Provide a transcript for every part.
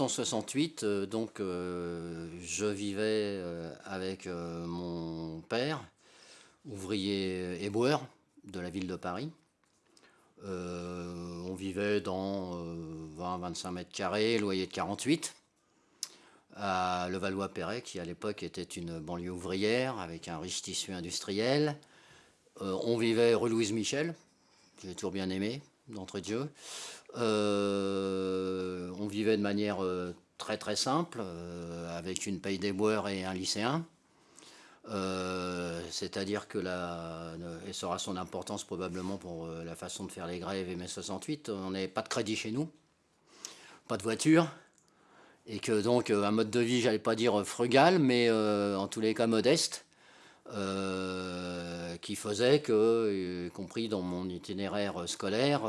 1968, euh, donc, euh, je vivais euh, avec mon père, ouvrier éboueur de la ville de Paris. On vivait dans 20-25 mètres carrés, loyer de 48, à Levallois-Perret, qui à l'époque était une banlieue ouvrière avec un riche tissu industriel. On vivait rue Louise Michel, j'ai toujours bien aimé, d'entrée de jeu. Euh, on vivait de manière euh, très très simple, euh, avec une paye d'éboueur et un lycéen. C'est-à-dire que là, et ça aura son importance probablement pour la façon de faire les grèves et mai 68, on n'avait pas de crédit chez nous, pas de voiture, et que donc un mode de vie, j'allais pas dire frugal, mais en tous les cas modeste, qui faisait que, y compris dans mon itinéraire scolaire,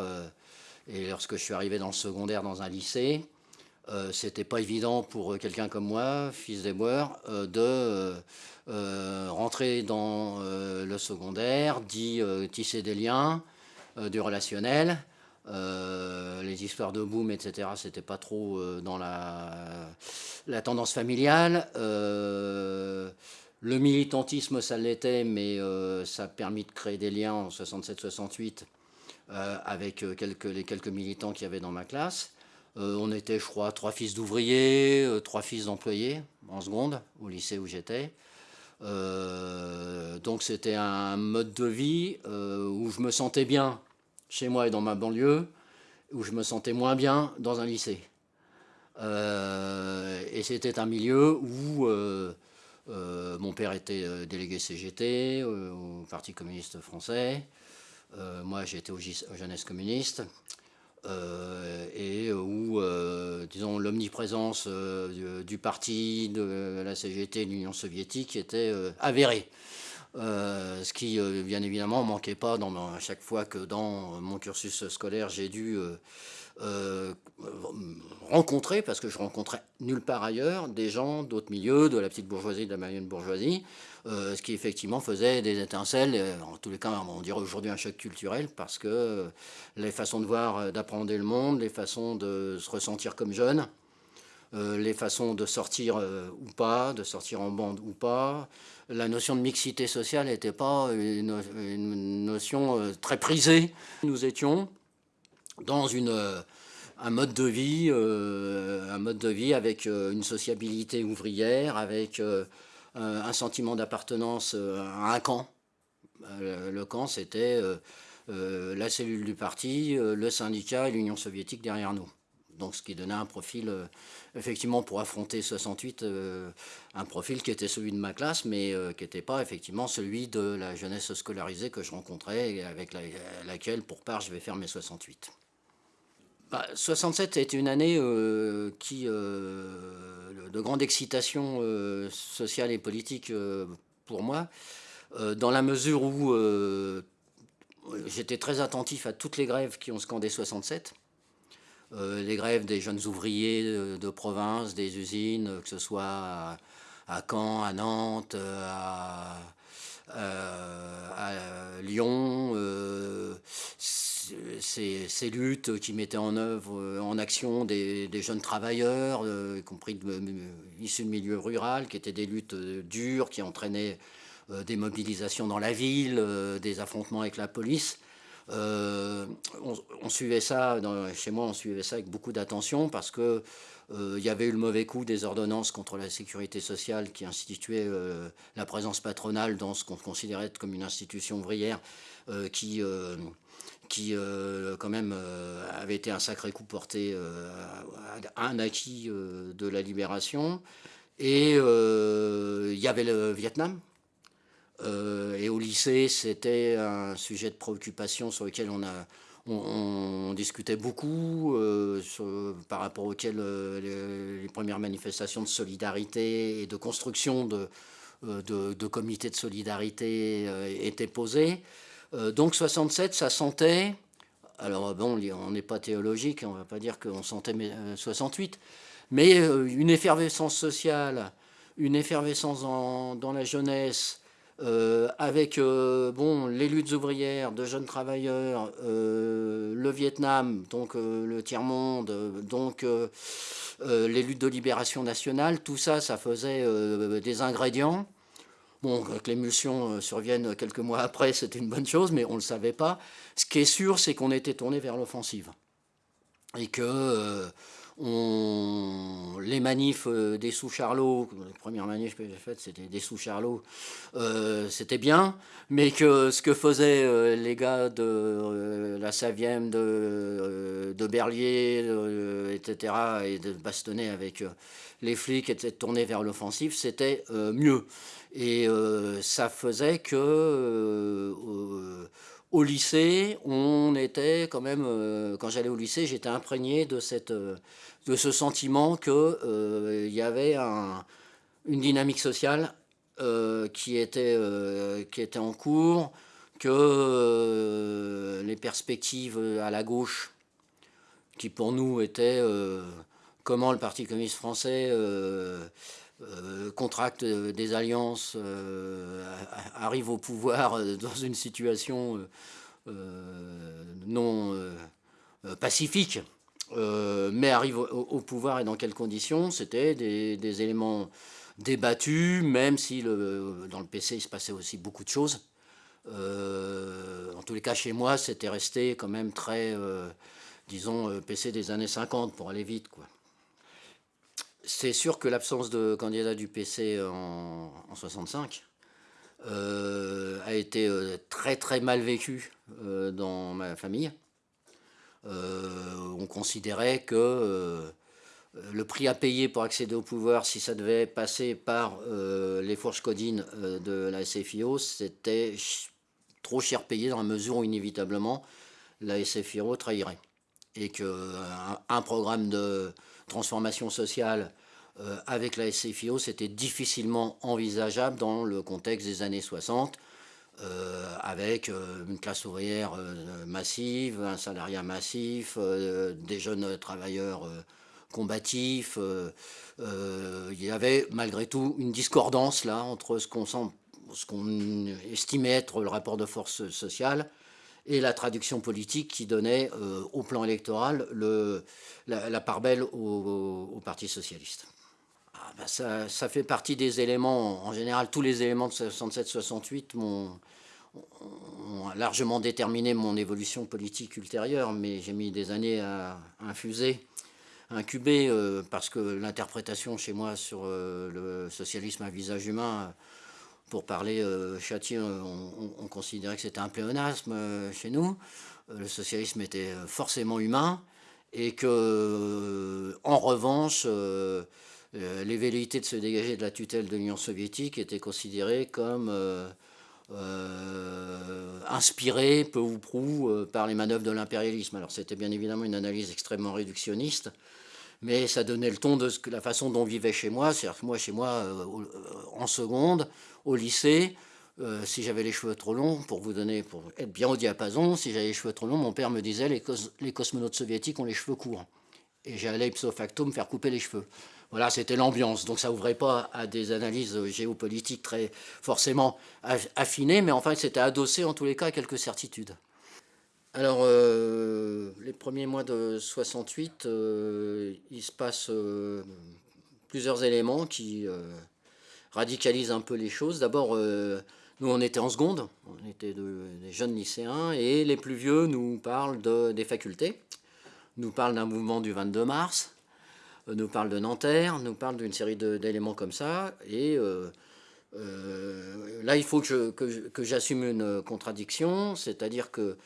et lorsque je suis arrivé dans le secondaire dans un lycée, euh, c'était pas évident pour quelqu'un comme moi, fils d'éboueur, euh, de euh, euh, rentrer dans euh, le secondaire, d'y euh, tisser des liens, euh, du relationnel. Euh, les histoires de boom, etc., c'était pas trop euh, dans la, tendance familiale. Euh, le militantisme, ça l'était, mais euh, ça a permis de créer des liens en 67-68 euh, avec euh, les quelques militants qu'il y avait dans ma classe. Euh, on était, je crois, trois fils d'ouvriers, euh, trois fils d'employés en seconde, au lycée où j'étais. Euh, donc c'était un mode de vie euh, où je me sentais bien chez moi et dans ma banlieue, où je me sentais moins bien dans un lycée. Euh, et c'était un milieu où euh, euh, mon père était euh, délégué CGT euh, au Parti communiste français. Euh, moi, j'étais au, Jeunesse communiste. Euh, et où, euh, disons, l'omniprésence euh, du, parti, de la CGT, de l'Union soviétique était avérée. Ce qui, bien évidemment, manquait pas dans, à chaque fois que dans mon cursus scolaire, j'ai dû rencontrer, parce que je rencontrais nulle part ailleurs, des gens d'autres milieux, de la petite bourgeoisie, de la moyenne bourgeoisie, euh, ce qui effectivement faisait des étincelles, euh, en tous les cas, on dirait aujourd'hui un choc culturel, parce que euh, les façons de voir, d'apprendre le monde, les façons de se ressentir comme jeune, euh, les façons de sortir euh, ou pas, de sortir en bande ou pas. La notion de mixité sociale n'était pas une, notion euh, très prisée. Nous étions dans une, euh, un mode de vie, euh, un mode de vie avec euh, une sociabilité ouvrière, avec euh, un, un sentiment d'appartenance euh, à un camp. Euh, le camp, c'était euh, euh, la cellule du parti, euh, le syndicat et l'Union soviétique derrière nous. Donc, ce qui donnait un profil, euh, effectivement, pour affronter 68, euh, un profil qui était celui de ma classe, mais euh, qui n'était pas effectivement celui de la jeunesse scolarisée que je rencontrais et avec la, laquelle, pour part, je vais faire mes 68. Bah, 67 est une année euh, qui, euh, de grande excitation euh, sociale et politique pour moi, dans la mesure où j'étais très attentif à toutes les grèves qui ont scandé 67. Euh, les grèves des jeunes ouvriers de, province, des usines, que ce soit à, Caen, à Nantes, à, Lyon, ces, luttes qui mettaient en œuvre, en action des, jeunes travailleurs, euh, y compris de, issus de milieu rural, qui étaient des luttes dures, qui entraînaient euh, des mobilisations dans la ville, euh, des affrontements avec la police. Euh, on, suivait ça, chez moi, on suivait ça avec beaucoup d'attention parce que euh, il y avait eu le mauvais coup des ordonnances contre la sécurité sociale qui instituaient euh, la présence patronale dans ce qu'on considérait comme une institution ouvrière euh, qui, euh, qui euh, quand même euh, avait été un sacré coup porté à un acquis de la libération. Et il y avait le Vietnam, euh, et au lycée, c'était un sujet de préoccupation sur lequel on, a, on, discutait beaucoup, euh, par rapport auquel euh, les, premières manifestations de solidarité et de construction de, euh, de, comités de solidarité euh, étaient posées. Euh, donc 67, ça sentait Alors bon, on n'est pas théologique, on ne va pas dire qu'on sentait 68, mais une effervescence sociale, une effervescence dans la jeunesse, euh, avec euh, bon, les luttes ouvrières de jeunes travailleurs, euh, le Vietnam, donc le tiers-monde, donc les luttes de libération nationale, tout ça, ça faisait des ingrédients. Bon, que l'émulsion survienne quelques mois après, c'était une bonne chose, mais on ne le savait pas. Ce qui est sûr, c'est qu'on était tourné vers l'offensive. Et que les manifs euh, des sous-Charlots, les premières manifs que j'ai faites, c'était des sous-Charlots, euh, c'était bien, mais que ce que faisaient euh, les gars de la Savième, de, de Berlier, etc., et de bastonner avec les flics, et de tourner vers l'offensive, c'était mieux. Et ça faisait que au lycée, on était quand même, quand j'allais au lycée, j'étais imprégné de cette de ce sentiment qu'il euh, y avait une dynamique sociale euh, qui, était, euh, qui était en cours, que les perspectives à la gauche, qui pour nous étaient comment le Parti communiste français contracte des alliances, arrive au pouvoir dans une situation non pacifique, euh, mais arrive au, pouvoir et dans quelles conditions, c'était des, éléments débattus, même si dans le PC il se passait aussi beaucoup de choses. Euh, en tous les cas, chez moi, c'était resté quand même très, euh, disons, PC des années 50 pour aller vite. quoi. C'est sûr que l'absence de candidat du PC en, en 65 a été très très mal vécue dans ma famille. Euh, on considérait que euh, le prix à payer pour accéder au pouvoir, si ça devait passer par euh, les fourches codines de la SFIO, c'était trop cher payé dans la mesure où inévitablement la SFIO trahirait. Et qu'un un programme de transformation sociale avec la SFIO, c'était difficilement envisageable dans le contexte des années 60, euh, avec euh, une classe ouvrière euh, massive, un salariat massif, des jeunes travailleurs combatifs. il y avait malgré tout une discordance là entre ce qu'on estimait être le rapport de force sociale et la traduction politique qui donnait au plan électoral le, la, part belle au Parti socialiste. Ah, bah, ça, fait partie des éléments, en général tous les éléments de 67-68 ont, largement déterminé mon évolution politique ultérieure, mais j'ai mis des années à, infuser, à incuber, euh, parce que l'interprétation chez moi sur euh, le socialisme à visage humain, pour parler euh, on, on, considérait que c'était un pléonasme chez nous, le socialisme était forcément humain, et que, en revanche, euh, les velléités de se dégager de la tutelle de l'Union soviétique étaient considérées comme euh, euh, inspirées, peu ou prou, par les manœuvres de l'impérialisme. Alors c'était bien évidemment une analyse extrêmement réductionniste, mais ça donnait le ton de la façon dont on vivait chez moi. C'est-à-dire que moi, chez moi, en seconde, au lycée, si j'avais les cheveux trop longs, pour vous donner, pour être bien au diapason, si j'avais les cheveux trop longs, mon père me disait les, les cosmonautes soviétiques ont les cheveux courts. Et j'allais ipso facto me faire couper les cheveux. Voilà, c'était l'ambiance. Donc ça ouvrait pas à des analyses géopolitiques très forcément affinées, mais enfin c'était adossé en tous les cas à quelques certitudes. Alors, euh, les premiers mois de 68, euh, il se passe euh, plusieurs éléments qui radicalisent un peu les choses. D'abord, nous, on était en seconde, on était des jeunes lycéens, et les plus vieux nous parlent de, des facultés, nous parlent d'un mouvement du 22 mars, euh, nous parle de Nanterre, nous parle d'une série d'éléments comme ça. Et euh, euh, là, il faut que j'assume une contradiction, c'est-à-dire que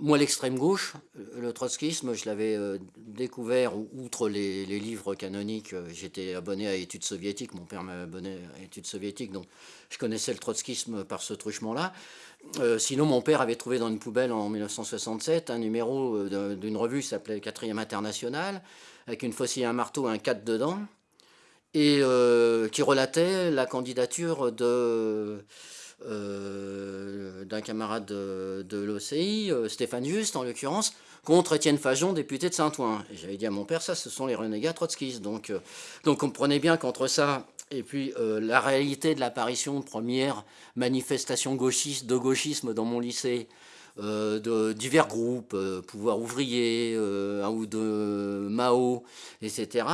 moi, l'extrême gauche, le trotskisme, je l'avais découvert, outre les, livres canoniques, j'étais abonné à études soviétiques, mon père m'a abonné à études soviétiques, donc je connaissais le trotskisme par ce truchement-là. sinon, mon père avait trouvé dans une poubelle en 1967 un numéro d'une revue qui s'appelait Quatrième International, avec une faucille, un marteau, un 4 dedans, et euh, qui relatait la candidature de, d'un camarade de, l'OCI, Stéphane Juste en l'occurrence, contre Étienne Fajon, député de Saint-Ouen. Et j'avais dit à mon père, ça, ce sont les renégats trotskistes. Donc, euh, donc comprenez bien qu'entre ça et puis euh, la réalité de l'apparition de première manifestation gauchiste, de gauchisme dans mon lycée, euh, de divers groupes, pouvoir ouvrier, un ou de Mao, etc.,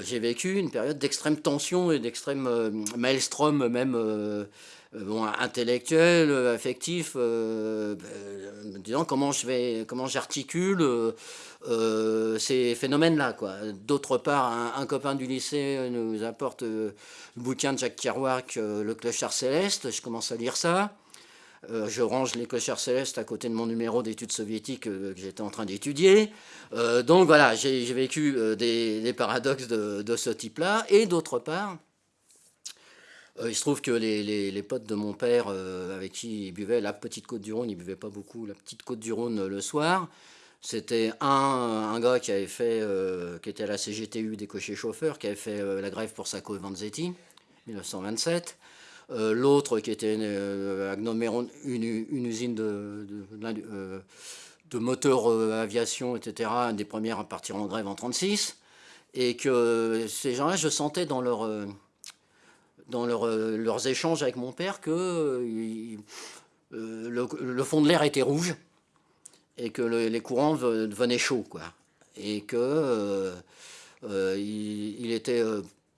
j'ai vécu une période d'extrême tension et d'extrême maelstrom même euh, intellectuel, euh, affectif, euh, disant comment je vais, comment j'articule ces phénomènes-là. D'autre part, un, copain du lycée nous apporte le bouquin de Jacques Kerouac, Le clochard céleste. Je commence à lire ça. Je range les clochards célestes à côté de mon numéro d'études soviétiques que j'étais en train d'étudier. donc voilà, j'ai vécu des, paradoxes de, ce type-là. Et d'autre part, euh, il se trouve que les, potes de mon père, euh, avec qui il buvait la petite côte du Rhône, il buvait pas beaucoup, la petite côte du Rhône euh, le soir, c'était un, un, gars qui avait fait, qui était à la CGTU des cochers chauffeurs, qui avait fait la grève pour Sacco et Vanzetti, 1927. L'autre qui était à une, une, usine de, de, de moteurs aviation, etc., des premières à partir en grève en 1936. Et que ces gens-là, je sentais dans leur dans euh, leurs échanges avec mon père que euh, euh, le, fond de l'air était rouge et que les courants devenaient chauds. Quoi. Et que il, était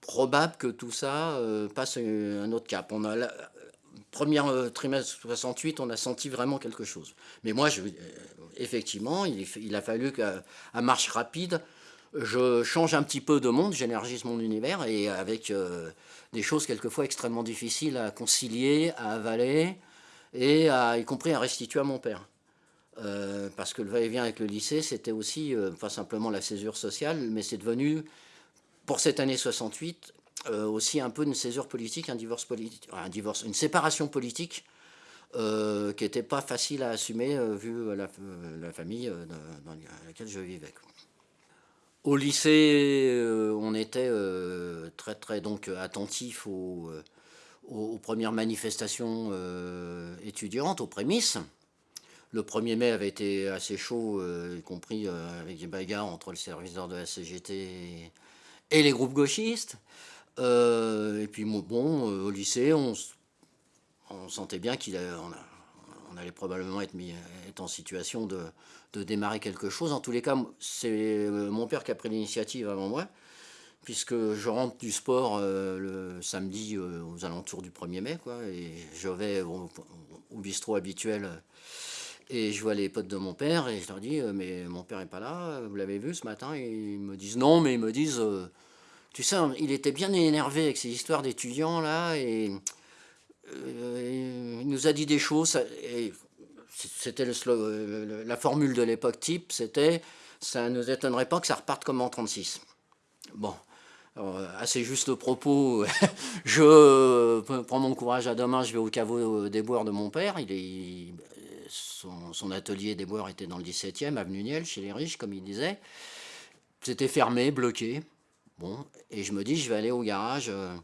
probable que tout ça passe un autre cap. On a la, première trimestre 68, on a senti vraiment quelque chose. Mais moi, je, effectivement, il, a fallu qu'à marche rapide, je change un petit peu de monde, j'énergise mon univers et avec des choses quelquefois extrêmement difficiles à concilier, à avaler, et y compris à restituer à mon père. Euh, parce que le va-et-vient avec le lycée, c'était aussi, euh, pas simplement la césure sociale, mais c'est devenu, pour cette année 68, euh, aussi un peu une césure politique, un divorce politique, une séparation politique qui n'était pas facile à assumer vu la, la famille dans laquelle je vivais. Au lycée, euh, on était euh, très très donc attentif euh, aux, premières manifestations étudiantes, aux prémices. Le 1er mai avait été assez chaud, y compris avec des bagarres entre le service d'ordre de la CGT et, les groupes gauchistes. et puis bon, au lycée, on, sentait bien qu'il on allait probablement être, en situation de, démarrer quelque chose. En tous les cas, c'est euh, mon père qui a pris l'initiative avant moi, puisque je rentre du sport euh, le samedi euh, aux alentours du 1er mai, quoi, et je vais au, bistrot habituel et je vois les potes de mon père et je leur dis mais mon père est pas là, vous l'avez vu ce matin? Et ils me disent non mais ils me disent tu sais il était bien énervé avec ces histoires d'étudiants là et euh, il nous a dit des choses, c'était la formule de l'époque type, c'était ça ne nous étonnerait pas que ça reparte comme en 36. Bon, assez juste propos, je prends mon courage à demain, je vais au caveau des boires de mon père, il est, son, atelier des boires était dans le 17e, avenue Niel, chez les riches, comme il disait. C'était fermé, bloqué. Bon, et je me dis, je vais aller au garage. Euh,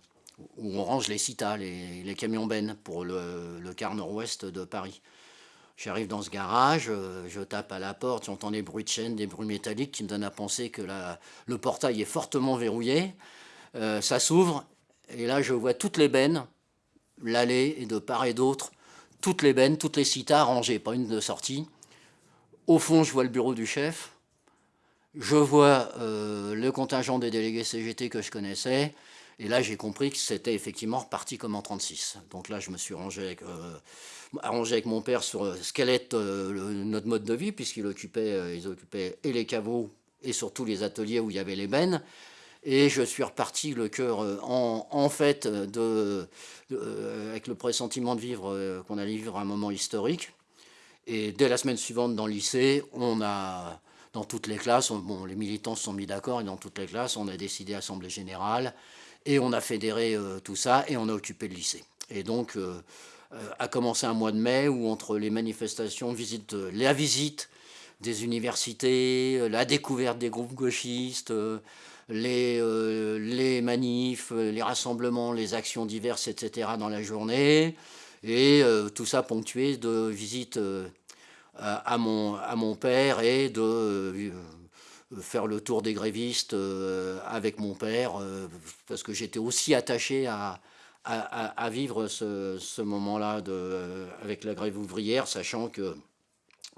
où on range les citas, les, camions bennes pour le, le quart nord-ouest de Paris. J'arrive dans ce garage, euh, je tape à la porte, j'entends des bruits de chaîne, des bruits métalliques qui me donnent à penser que le portail est fortement verrouillé. Euh, ça s'ouvre, et là je vois toutes les bennes, l'allée et de part et d'autre, toutes les bennes, toutes les citas rangées, pas une de sortie. Au fond, je vois le bureau du chef, je vois euh, le contingent des délégués CGT que je connaissais, et là, j'ai compris que c'était effectivement reparti comme en 36. Donc là, je me suis rangé avec, euh, arrangé avec mon père sur ce qu'allait être euh, notre mode de vie, euh, ils occupaient et les caveaux et surtout les ateliers où il y avait les bennes. Et je suis reparti le cœur en, en, fait de, avec le pressentiment de vivre qu'on allait vivre un moment historique. Et dès la semaine suivante dans le lycée, on a, dans toutes les classes, bon, les militants se sont mis d'accord et dans toutes les classes, on a décidé Assemblée Générale et on a fédéré euh, tout ça et on a occupé le lycée. Et donc, euh, euh, a commencé un mois de mai où entre les manifestations, visite, la visite des universités, la découverte des groupes gauchistes, les, les manifs, les rassemblements, les actions diverses, etc. dans la journée, Et tout ça ponctué de visites à, mon, à mon père et de faire le tour des grévistes avec mon père, parce que j'étais aussi attaché à, à, vivre ce, ce moment-là avec la grève ouvrière, sachant que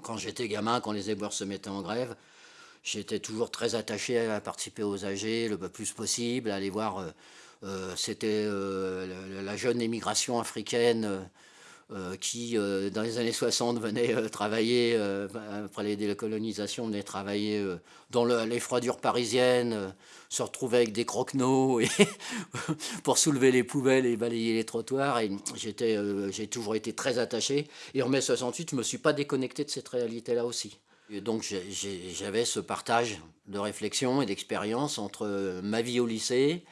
quand j'étais gamin, quand les éboueurs se mettaient en grève, j'étais toujours très attaché à participer aux AG le plus possible, à aller voir. Euh, euh, c'était euh, la jeune émigration africaine qui, dans les années 60, venait travailler, après les décolonisations, venait travailler dans les froidures parisiennes, se retrouvait avec des croquenots pour soulever les poubelles et balayer les trottoirs. Et j'ai toujours été très attaché. Et en mai 68, je ne me suis pas déconnecté de cette réalité-là aussi donc j'avais ce partage de réflexion et d'expérience entre ma vie au lycée,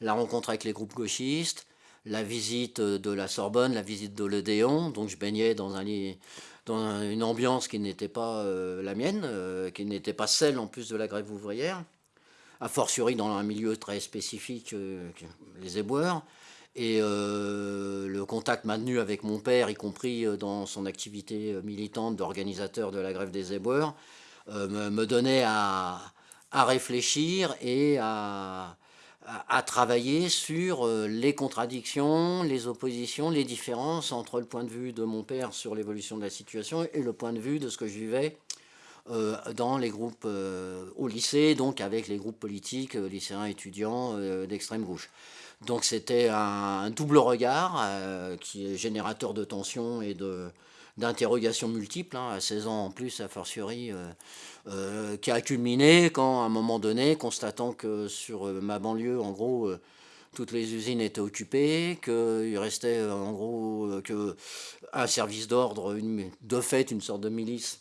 la rencontre avec les groupes gauchistes, la visite de la Sorbonne, la visite de l'Odéon. Donc je baignais dans, un, dans une ambiance qui n'était pas euh, la mienne, euh, qui n'était pas celle en plus de la grève ouvrière, a fortiori dans un milieu très spécifique, euh, les éboueurs. Et euh, le contact maintenu avec mon père, y compris euh, dans son activité euh, militante d'organisateur de la grève des éboueurs, me, donnait à, réfléchir et à, travailler sur les contradictions, les oppositions, les différences entre le point de vue de mon père sur l'évolution de la situation et le point de vue de ce que je vivais dans les groupes au lycée, donc avec les groupes politiques, lycéens, étudiants d'extrême gauche. Donc c'était un, double regard euh, qui est générateur de tensions et d'interrogations multiples, hein, à 16 ans en plus, à fortiori, euh, euh, qui a culminé quand, à un moment donné, constatant que sur ma banlieue, en gros, toutes les usines étaient occupées, qu'il restait, en gros, que un service d'ordre, de fait, une sorte de milice,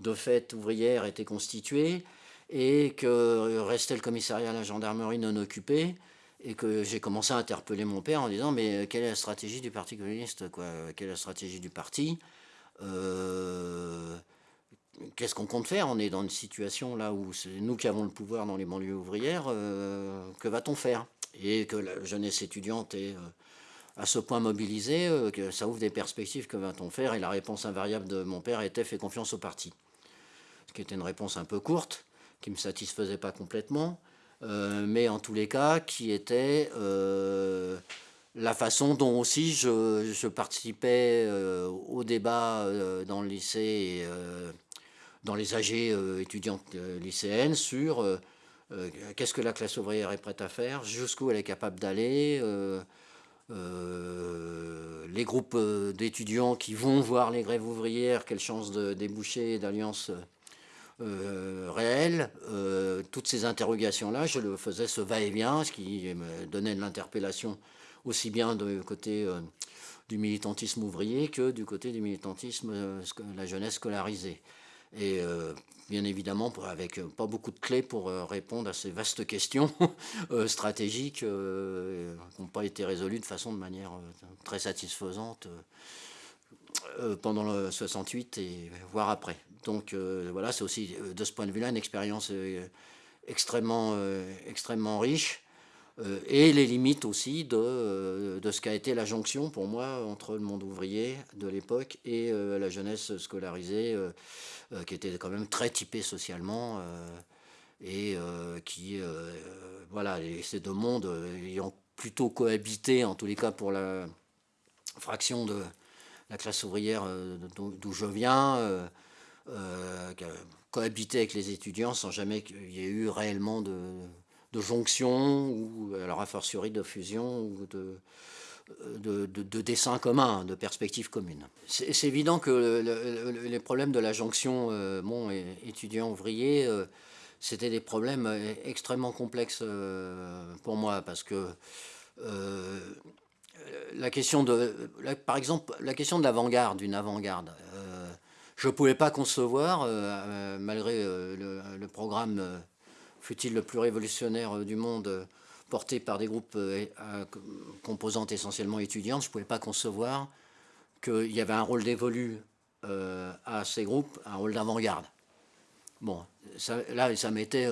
de fait ouvrière, était constitué, et que restait le commissariat à la gendarmerie non occupé, et que j'ai commencé à interpeller mon père en disant mais quelle est la stratégie du Parti communiste quoi? Quelle est la stratégie du parti? Euh, Qu'est-ce qu'on compte faire? On est dans une situation là où c'est nous qui avons le pouvoir dans les banlieues ouvrières. Euh, que va-t-on faire? Et que la jeunesse étudiante est euh, à ce point mobilisée que ça ouvre des perspectives. Que va-t-on faire? Et la réponse invariable de mon père était fait confiance au parti. Ce qui était une réponse un peu courte, qui me satisfaisait pas complètement. Euh, mais en tous les cas, qui était euh, la façon dont aussi je, participais euh, au débat dans le lycée dans les AG étudiantes lycéennes sur qu'est-ce que la classe ouvrière est prête à faire, jusqu'où elle est capable d'aller, les groupes d'étudiants qui vont voir les grèves ouvrières, quelle chance de déboucher d'alliance euh, réel, euh, toutes ces interrogations-là, je le faisais ce va-et-vient, ce qui me donnait de l'interpellation aussi bien du côté euh, du militantisme ouvrier que du côté du militantisme, la jeunesse scolarisée. Et bien évidemment, avec pas beaucoup de clés pour répondre à ces vastes questions stratégiques qui n'ont pas été résolues de façon de manière très satisfaisante pendant le 68 et voire après. Donc euh, voilà, c'est aussi euh, de ce point de vue-là une expérience euh, extrêmement, extrêmement riche. Et les limites aussi de, de ce qu'a été la jonction pour moi entre le monde ouvrier de l'époque et la jeunesse scolarisée qui était quand même très typée socialement et qui, voilà, ces deux mondes ayant plutôt cohabité, en tous les cas pour la fraction de la classe ouvrière d'où je viens, euh, cohabiter avec les étudiants sans jamais qu'il y ait eu réellement de, jonction ou alors a fortiori de fusion ou de, de, de, dessin commun, de perspectives communes. C'est évident que les problèmes de la jonction euh, bon, étudiant-ouvrier, euh, c'était des problèmes extrêmement complexes pour moi parce que la question de, par exemple, la question de l'avant-garde, d'une avant-garde, je ne pouvais pas concevoir, euh, euh, malgré euh, le, programme, fut-il le plus révolutionnaire du monde, porté par des groupes composantes essentiellement étudiantes, je ne pouvais pas concevoir qu'il y avait un rôle dévolu à ces groupes, un rôle d'avant-garde. Bon, là, ça m'était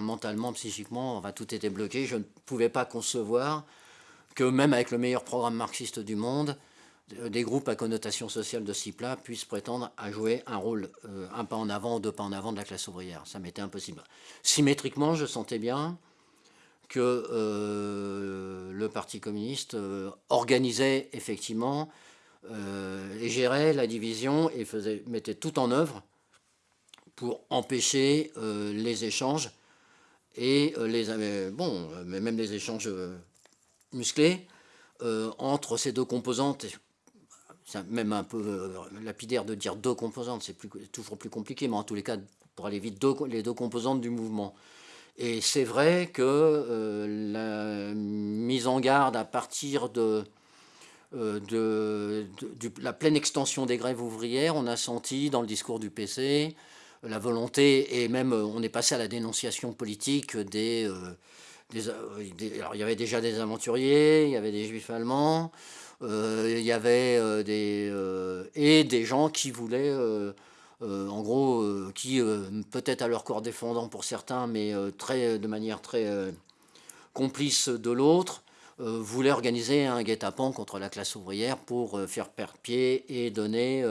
mentalement, psychiquement, enfin, tout était bloqué. Je ne pouvais pas concevoir que même avec le meilleur programme marxiste du monde, des groupes à connotation sociale de ce type-là puissent prétendre à jouer un rôle, un pas en avant, deux pas en avant de la classe ouvrière. Ça m'était impossible. Symétriquement, je sentais bien que le Parti communiste organisait effectivement et gérait la division et mettait tout en œuvre pour empêcher les échanges et les bon, mais même les échanges musclés entre ces deux composantes. C'est même un peu lapidaire de dire deux composantes, c'est toujours plus compliqué, mais en tous les cas, pour aller vite, les deux composantes du mouvement. Et c'est vrai que la mise en garde à partir de, de, la pleine extension des grèves ouvrières, on a senti dans le discours du PC la volonté, et même on est passé à la dénonciation politique des, alors, il y avait déjà des aventuriers, il y avait des juifs allemands, il y avait des, et des gens qui voulaient, en gros, qui peut-être à leur corps défendant pour certains, mais très, de manière très complice de l'autre, voulaient organiser un guet-apens contre la classe ouvrière pour faire perdre pied et donner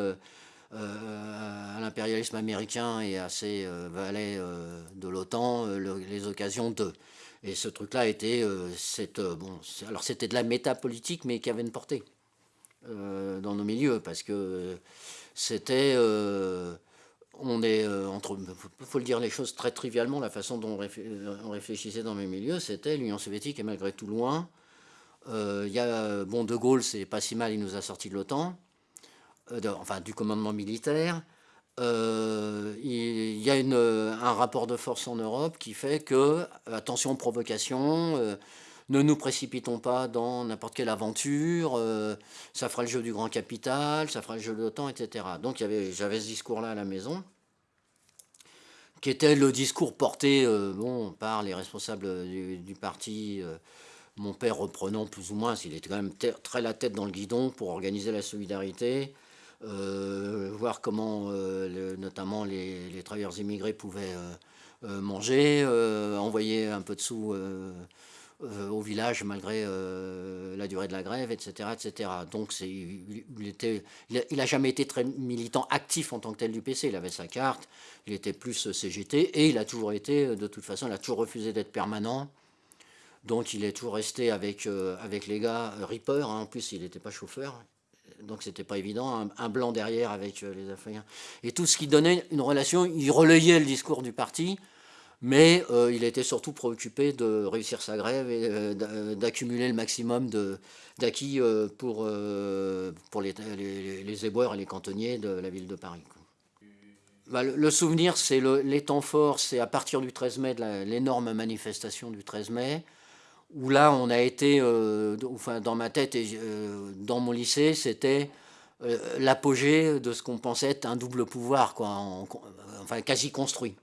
à l'impérialisme américain et à ses valets de l'OTAN les occasions de. Et ce truc-là était, euh, euh, bon, alors c'était de la métapolitique, mais qui avait une portée euh, dans nos milieux, parce que c'était, on est entre, faut le dire les choses très trivialement, la façon dont on réfléchissait dans mes milieux, c'était l'Union soviétique est malgré tout loin. Il y a, bon, De Gaulle, c'est pas si mal, il nous a sorti de l'OTAN, enfin du commandement militaire. Euh, il y a un rapport de force en Europe qui fait que, attention provocation, euh, ne nous précipitons pas dans n'importe quelle aventure, euh, ça fera le jeu du grand capital, ça fera le jeu de l'OTAN, etc. Donc j'avais ce discours-là à la maison, qui était le discours porté bon, par les responsables du, parti, mon père reprenant plus ou moins, s'il était quand même très la tête dans le guidon pour organiser la solidarité, euh, voir comment euh, notamment les, travailleurs immigrés pouvaient euh, manger, envoyer un peu de sous au village malgré la durée de la grève, etc. etc. Donc il, était, il, a, jamais été très militant actif en tant que tel du PC, il avait sa carte, il était plus CGT, et il a toujours été, de toute façon, il a toujours refusé d'être permanent, donc il est toujours resté avec, avec les gars, Reaper, hein. en plus il n'était pas chauffeur, donc c'était pas évident, un, blanc derrière avec euh, les Africains. Et tout ce qui donnait une relation, il relayait le discours du parti, mais euh, il était surtout préoccupé de réussir sa grève et euh, d'accumuler le maximum d'acquis pour, pour les, éboueurs et les cantonniers de la ville de Paris. Bah, le, souvenir, c'est les temps forts, c'est à partir du 13 mai, l'énorme manifestation du 13 mai, où là, on a été, euh, enfin, dans ma tête et euh, dans mon lycée, c'était euh, l'apogée de ce qu'on pensait être un double pouvoir, quoi, enfin quasi construit.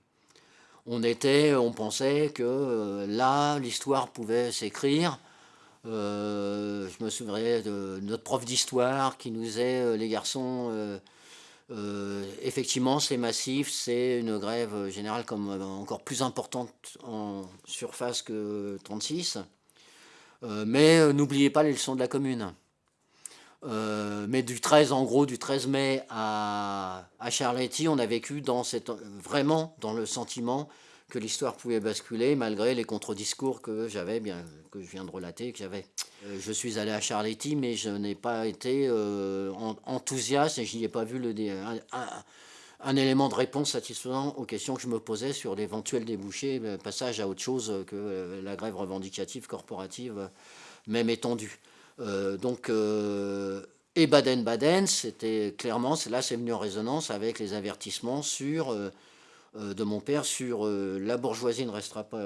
On était, on pensait que là, l'histoire pouvait s'écrire. je me souviens de notre prof d'histoire qui nous disait, les garçons, effectivement, c'est massif, c'est une grève générale comme encore plus importante en surface que 36. Euh, mais euh, n'oubliez pas les leçons de la commune. Euh, mais du 13, en gros, du 13 mai à, à Charletti, on a vécu dans vraiment dans le sentiment que l'histoire pouvait basculer malgré les contre-discours que j'avais, bien que je viens de relater, que j'avais. Je suis allé à Charletti, mais je n'ai pas été enthousiaste et je n'y ai pas vu un élément de réponse satisfaisant aux questions que je me posais sur l'éventuel débouché, le passage à autre chose que euh, la grève revendicative corporative, euh, même étendue. Euh, donc, et Baden-Baden, c'était clairement, là c'est venu en résonance avec les avertissements de mon père sur la bourgeoisie ne restera pas,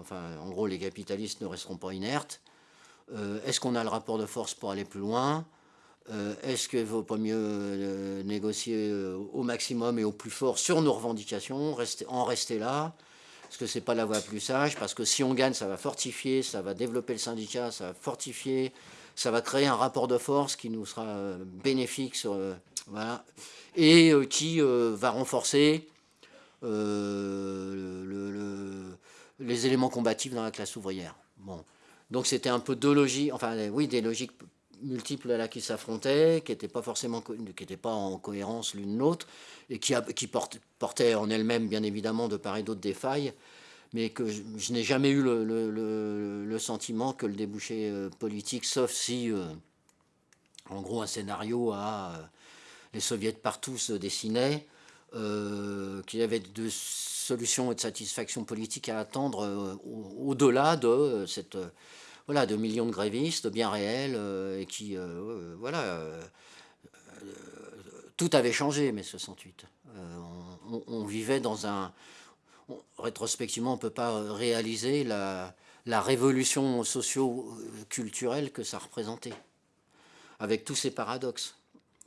enfin en gros les capitalistes ne resteront pas inertes. Est-ce qu'on a le rapport de force pour aller plus loin euh, est-ce qu'il ne vaut pas mieux euh, négocier euh, au maximum et au plus fort sur nos revendications, en rester là? Est-ce que ce n'est pas la voie plus sage Parce que si on gagne, ça va fortifier, ça va développer le syndicat, ça va fortifier, ça va créer un rapport de force qui nous sera bénéfique voilà, et qui va renforcer les éléments combatifs dans la classe ouvrière. Bon. Donc c'était un peu deux logiques, enfin oui, des logiques multiples là qui s'affrontaient, qui n'étaient pas forcément qui pas en cohérence l'une l'autre, et qui, qui portaient en elles-mêmes bien évidemment de part et d'autre des failles, mais que je, n'ai jamais eu le, sentiment que le débouché euh, politique, sauf si, euh, en gros, un scénario à euh, les soviets partout se dessinait, qu'il y avait de solutions et de satisfaction politique à attendre au-delà de cette voilà de millions de grévistes bien réels et qui voilà tout avait changé mai 68 on, vivait dans un rétrospectivement, on ne peut pas réaliser la, révolution socio-culturelle que ça représentait, avec tous ces paradoxes.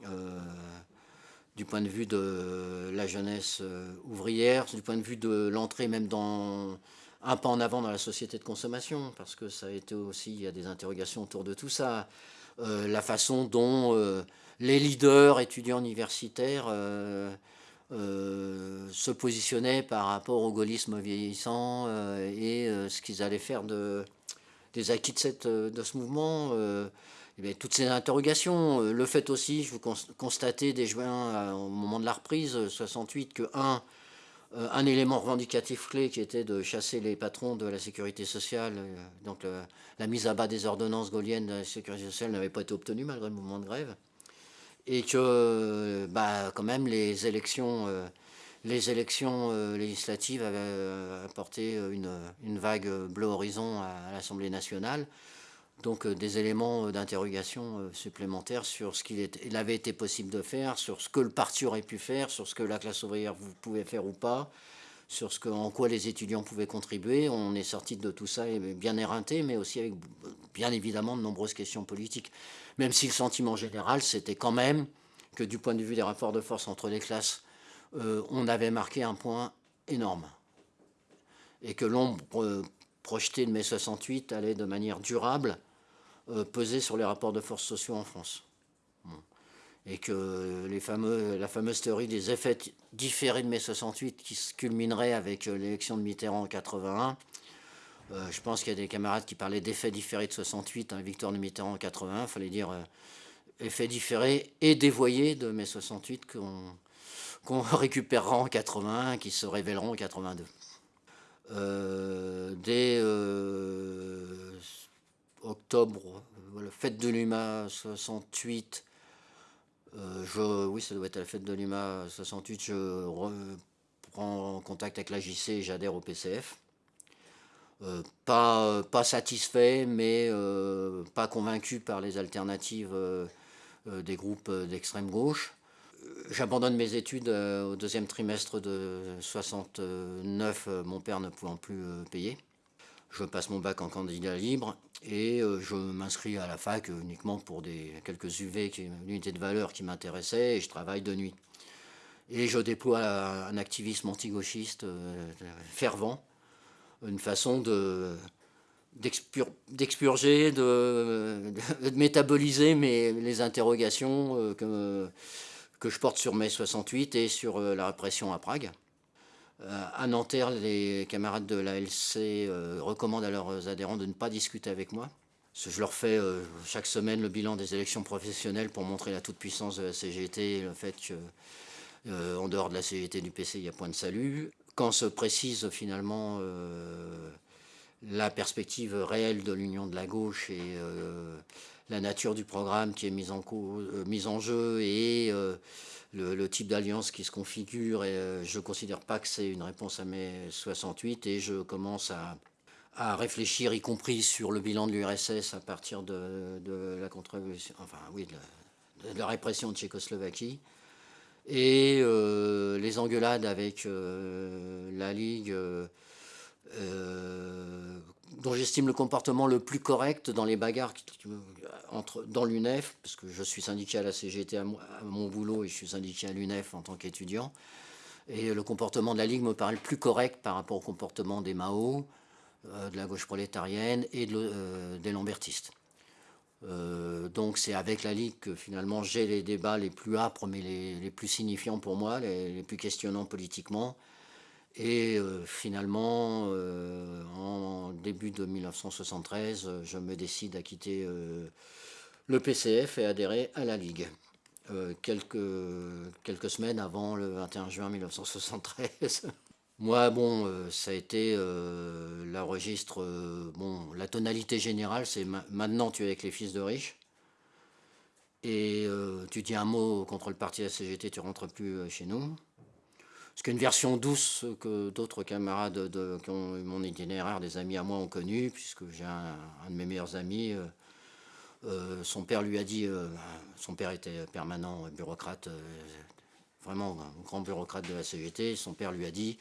Euh, du point de vue de la jeunesse euh, ouvrière, du point de vue de l'entrée même dans un pas en avant dans la société de consommation, parce que ça a été aussi, il y a des interrogations autour de tout ça, euh, la façon dont les leaders étudiants universitaires euh, se positionnaient par rapport au gaullisme vieillissant euh, et euh, ce qu'ils allaient faire de, des acquis de, cette, de ce mouvement. Et toutes ces interrogations, le fait aussi, je vous constater dès juin, au moment de la reprise 68, que un, un élément revendicatif clé qui était de chasser les patrons de la sécurité sociale, donc la mise à bas des ordonnances gaulliennes de la sécurité sociale n'avait pas été obtenue malgré le mouvement de grève et que bah, quand même les élections, euh, euh, législatives avaient euh, apporté une, vague bleu horizon à, l'Assemblée nationale. Donc des éléments d'interrogation supplémentaires sur ce qu'il avait été possible de faire, sur ce que le parti aurait pu faire, sur ce que la classe ouvrière pouvait faire ou pas, sur ce en quoi les étudiants pouvaient contribuer. On est sorti de tout ça bien éreinté, mais aussi avec bien évidemment de nombreuses questions politiques même si le sentiment général, c'était quand même que du point de vue des rapports de force entre les classes, euh, on avait marqué un point énorme. Et que l'ombre euh, projetée de mai 68 allait de manière durable euh, peser sur les rapports de force sociaux en France. Et que la fameuse théorie des effets différés de mai 68 qui se culminerait avec l'élection de Mitterrand en 81 euh, je pense qu'il y a des camarades qui parlaient d'effets différés de 68, hein, victoire de Mitterrand en 81, il fallait dire euh, effets différés et dévoyés de mai 68 qu'on récupérera en 81, qui se révéleront en 82. Euh, dès octobre, la fête de l'UMA 68, je, oui, ça doit être la fête de l'UMA 68, je reprends contact avec la JC et j'adhère au PCF. Euh, pas, satisfait, mais euh, pas convaincu par les alternatives euh, des groupes d'extrême gauche. J'abandonne mes études au deuxième trimestre de 69, mon père ne pouvant plus payer. Je passe mon bac en candidat libre et je m'inscris à la fac uniquement pour des, quelques UV, unités de valeur qui m'intéressaient et je travaille de nuit. Et je déploie un activisme anti-gauchiste fervent une façon de d'expurger, de, métaboliser mes, les interrogations euh, que, que je porte sur mai 68 et sur euh, la répression à Prague. Euh, à Nanterre, les camarades de la LC recommandent à leurs adhérents de ne pas discuter avec moi. Je leur fais chaque semaine le bilan des élections professionnelles pour montrer la toute-puissance de la CGT et le fait qu'en dehors de la CGT du PC, il y a point de salut quand se précise finalement euh, la perspective réelle de l'union de la gauche et euh, la nature du programme qui est mise en, euh, jeu et le, type d'alliance qui se configure, et, je ne considère pas que c'est une réponse à mai 68 et je commence à, réfléchir, y compris sur le bilan de l'URSS à partir de, la enfin oui, de la répression de Tchécoslovaquie et euh, les engueulades avec euh, la Ligue, euh, dont j'estime le comportement le plus correct dans les bagarres entre, dans l'UNEF, parce que je suis syndiqué à la CGT à, mon boulot et je suis syndiqué à l'UNEF en tant qu'étudiant. Et le comportement de la Ligue me paraît le plus correct par rapport au comportement des Mao, de la gauche prolétarienne et des Lambertistes. Euh, donc c'est avec la Ligue que finalement j'ai les débats les plus âpres mais les, plus signifiants pour moi, les, plus questionnants politiquement. Et euh, finalement, euh, en début de 1973, je me décide à quitter le PCF est adhéré à la Ligue. quelques, semaines avant le 21 juin 1973. Moi, bon, ça a été la registre, bon, la tonalité générale, c'est maintenant tu es avec les fils de riches et euh, tu dis un mot contre le parti de la CGT, tu rentres plus euh, chez nous. Ce qu'une version douce que d'autres camarades de, qui ont eu mon itinéraire, des amis à moi ont connu, puisque j'ai un, de mes meilleurs amis, euh, son père lui a dit, son père était permanent bureaucrate, vraiment un grand bureaucrate de la CGT, son père lui a dit,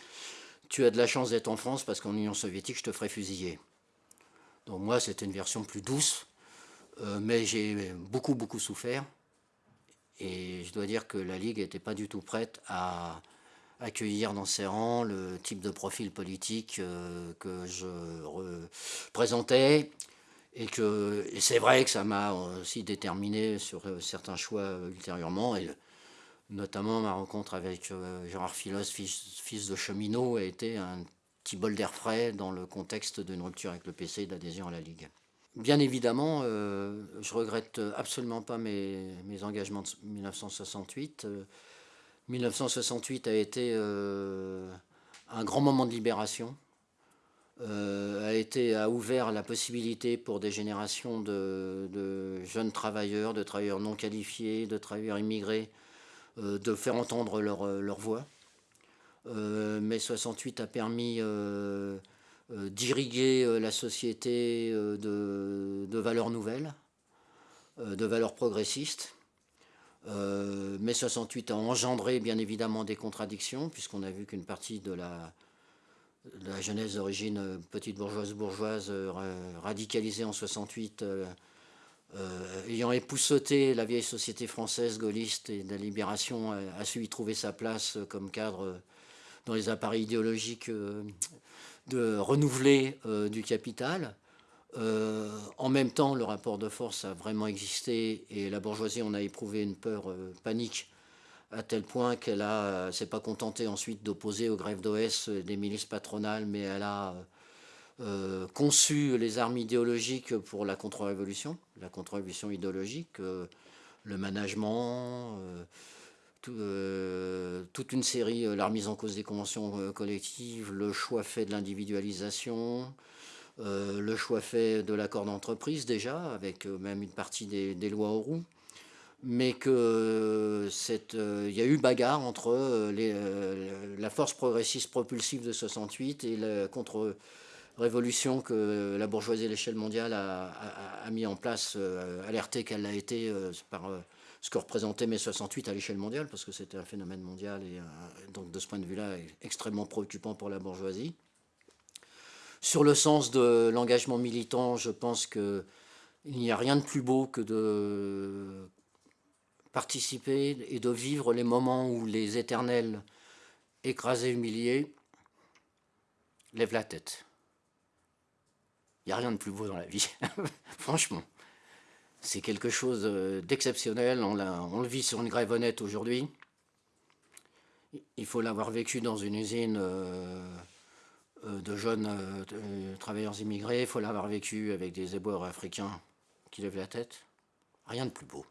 tu as de la chance d'être en France parce qu'en Union soviétique, je te ferai fusiller. Donc moi, c'était une version plus douce, euh, mais j'ai beaucoup, beaucoup souffert. Et je dois dire que la Ligue n'était pas du tout prête à accueillir dans ses rangs le type de profil politique euh, que je représentais. Et, que, c'est vrai que ça m'a aussi déterminé sur euh, certains choix ultérieurement. Et notamment ma rencontre avec Gérard Philos, fils, de cheminot, a été un petit bol d'air frais dans le contexte d'une rupture avec le PC et d'adhésion à la Ligue. Bien évidemment, euh, je regrette absolument pas mes, engagements de 1968. 1968 euh, a été euh, un grand moment de libération, a, été, a ouvert la possibilité pour des générations de, jeunes travailleurs, de travailleurs non qualifiés, de travailleurs immigrés, de faire entendre leur, leur voix. mai 68 a permis euh, d'irriguer euh, la société euh, de, valeurs nouvelles, de valeurs progressistes. Mai 68 a engendré bien évidemment des contradictions, puisqu'on a vu qu'une partie de la, jeunesse d'origine petite bourgeoise bourgeoise radicalisée en 68 ayant époussauté la vieille société française gaulliste et de la libération, a, su y trouver sa place comme cadre dans les appareils idéologiques de renouveler euh, du capital. Euh, en même temps, le rapport de force a vraiment existé et la bourgeoisie en a éprouvé une peur euh, panique à tel point qu'elle ne s'est pas contentée ensuite d'opposer aux grèves d'OS des milices patronales, mais elle a conçu les armes idéologiques pour la contre-révolution, la contre-révolution idéologique, le management, euh, toute une série, euh, la remise en cause des conventions euh, collectives, le choix fait de l'individualisation, le choix fait de l'accord d'entreprise déjà, avec même une partie des, lois aux roues, mais qu'il y a eu bagarre entre la force progressiste propulsive de 68 et la contre-révolution que la bourgeoisie à l'échelle mondiale a, mis en place, alertée qu'elle l'a été par ce que représentait mai 68 à l'échelle mondiale, parce que c'était un phénomène mondial, et euh, donc de ce point de vue-là, extrêmement préoccupant pour la bourgeoisie. Sur le sens de l'engagement militant, je pense qu'il n'y a rien de plus beau que de participer et de vivre les moments où les éternels écrasés, humiliés, lèvent la tête. Il n'y a rien de plus beau dans la vie, franchement c'est quelque chose d'exceptionnel. On, le vit sur une grève honnête aujourd'hui. Il faut l'avoir vécu dans une usine euh, de jeunes travailleurs immigrés. Il faut l'avoir vécu avec des éboueurs africains qui lèvent la tête. Rien de plus beau.